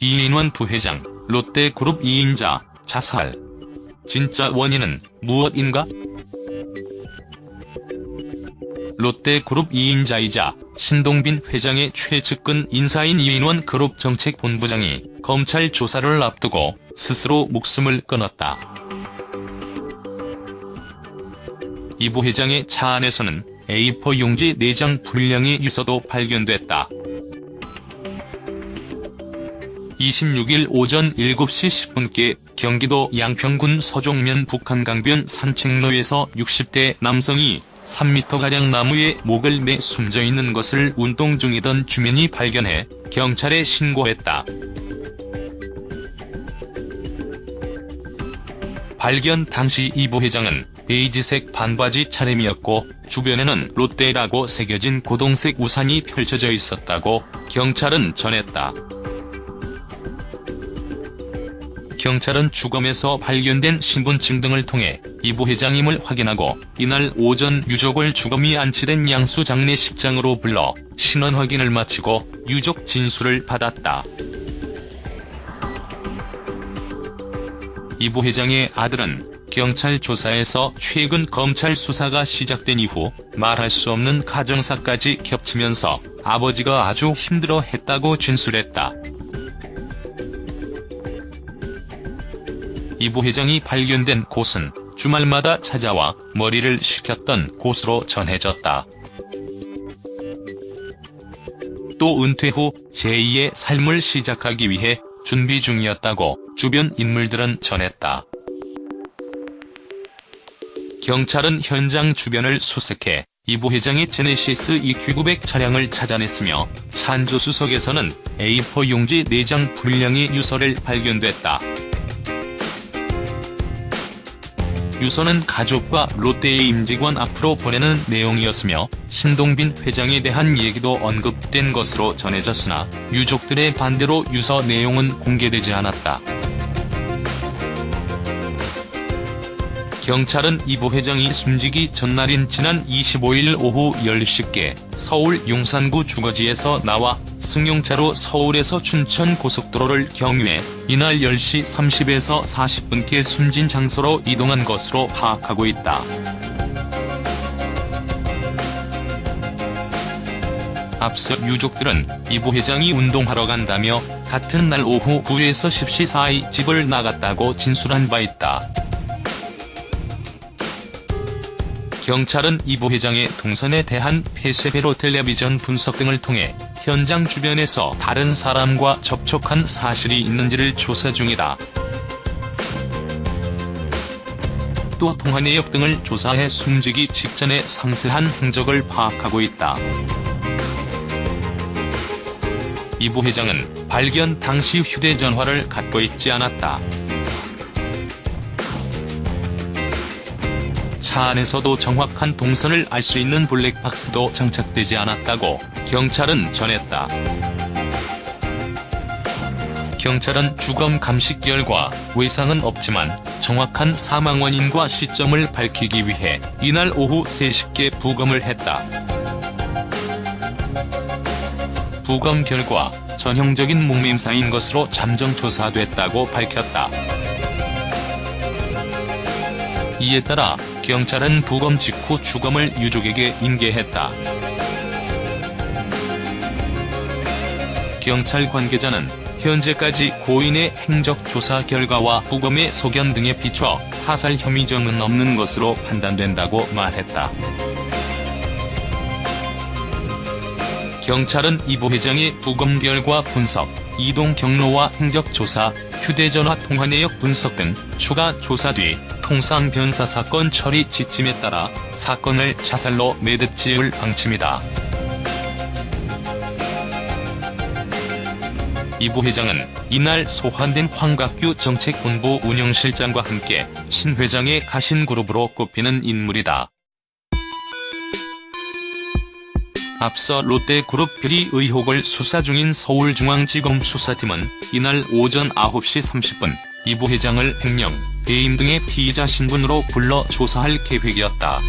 이인원 부회장, 롯데그룹 2인자, 자살. 진짜 원인은 무엇인가? 롯데그룹 2인자이자 신동빈 회장의 최측근 인사인 이인원 그룹 정책본부장이 검찰 조사를 앞두고 스스로 목숨을 끊었다. 이 부회장의 차 안에서는 A4 용지 4장 불량의 유서도 발견됐다. 26일 오전 7시 10분께 경기도 양평군 서종면 북한강변 산책로에서 60대 남성이 3m가량 나무에 목을 매 숨져있는 것을 운동 중이던 주민이 발견해 경찰에 신고했다. 발견 당시 이 부 회장은 베이지색 반바지 차림이었고 주변에는 롯데라고 새겨진 고동색 우산이 펼쳐져 있었다고 경찰은 전했다. 경찰은 주검에서 발견된 신분증 등을 통해 이 부회장임을 확인하고 이날 오전 유족을 주검이 안치된 양수 장례식장으로 불러 신원 확인을 마치고 유족 진술을 받았다. 이 부회장의 아들은 경찰 조사에서 최근 검찰 수사가 시작된 이후 말할 수 없는 가정사까지 겹치면서 아버지가 아주 힘들어 했다고 진술했다. 이 부회장이 발견된 곳은 주말마다 찾아와 머리를 식혔던 곳으로 전해졌다. 또 은퇴 후 제2의 삶을 시작하기 위해 준비 중이었다고 주변 인물들은 전했다. 경찰은 현장 주변을 수색해 이 부회장의 제네시스 EQ900 차량을 찾아냈으며 찬조수석에서는 A4 용지 4장 분량의 유서를 발견됐다. 유서는 가족과 롯데의 임직원 앞으로 보내는 내용이었으며 신동빈 회장에 대한 얘기도 언급된 것으로 전해졌으나 유족들의 반대로 유서 내용은 공개되지 않았다. 경찰은 이 부회장이 숨지기 전날인 지난 25일 오후 10시께 서울 용산구 주거지에서 나와 승용차로 서울에서 춘천 고속도로를 경유해 이날 10시 30에서 40분께 숨진 장소로 이동한 것으로 파악하고 있다. 앞서 유족들은 이 부회장이 운동하러 간다며 같은 날 오후 9에서 10시 사이 집을 나갔다고 진술한 바 있다. 경찰은 이 부회장의 동선에 대한 폐쇄회로 텔레비전 분석 등을 통해 현장 주변에서 다른 사람과 접촉한 사실이 있는지를 조사 중이다. 또 통화 내역 등을 조사해 숨지기 직전의 상세한 행적을 파악하고 있다. 이 부 회장은 발견 당시 휴대전화를 갖고 있지 않았다. 차 안에서도 정확한 동선을 알 수 있는 블랙박스도 장착되지 않았다고 경찰은 전했다. 경찰은 주검 감식 결과 외상은 없지만 정확한 사망 원인과 시점을 밝히기 위해 이날 오후 3시께 부검을 했다. 부검 결과 전형적인 목매임사인 것으로 잠정 조사됐다고 밝혔다. 이에 따라 경찰은 부검 직후 주검을 유족에게 인계했다. 경찰 관계자는 현재까지 고인의 행적 조사 결과와 부검의 소견 등에 비춰 타살 혐의점은 없는 것으로 판단된다고 말했다. 경찰은 이 부 회장의 부검 결과 분석, 이동 경로와 행적 조사, 휴대전화 통화 내역 분석 등 추가 조사 뒤 통상 변사 사건 처리 지침에 따라 사건을 자살로 매듭 지을 방침이다. 이 부 회장은 이날 소환된 황각규 정책본부 운영실장과 함께 신 회장의 가신그룹으로 꼽히는 인물이다. 앞서 롯데그룹 비리 의혹을 수사 중인 서울중앙지검 수사팀은 이날 오전 9시 30분 이 부회장을 횡령, 배임 등의 피의자 신분으로 불러 조사할 계획이었다.